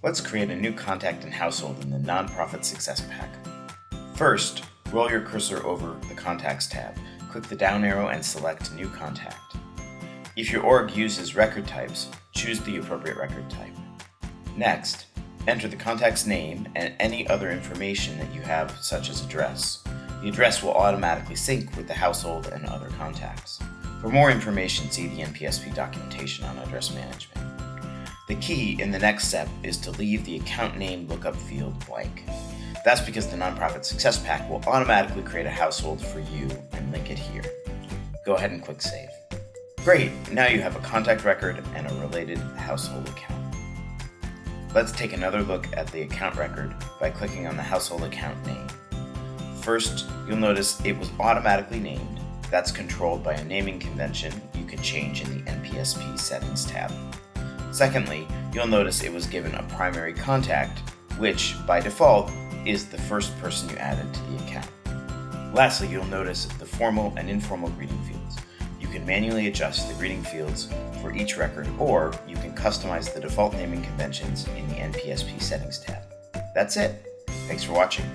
Let's create a new contact and household in the Nonprofit Success Pack. First, roll your cursor over the Contacts tab, click the down arrow and select New Contact. If your org uses record types, choose the appropriate record type. Next, enter the contact's name and any other information that you have, such as address. The address will automatically sync with the household and other contacts. For more information, see the NPSP documentation on address management. The key in the next step is to leave the account name lookup field blank. That's because the Nonprofit Success Pack will automatically create a household for you and link it here. Go ahead and click Save. Great, now you have a contact record and a related household account. Let's take another look at the account record by clicking on the household account name. First, you'll notice it was automatically named. That's controlled by a naming convention you can change in the NPSP Settings tab. Secondly, you'll notice it was given a primary contact, which, by default, is the first person you added to the account. Lastly, you'll notice the formal and informal greeting fields. You can manually adjust the greeting fields for each record, or you can customize the default naming conventions in the NPSP Settings tab. That's it. Thanks for watching.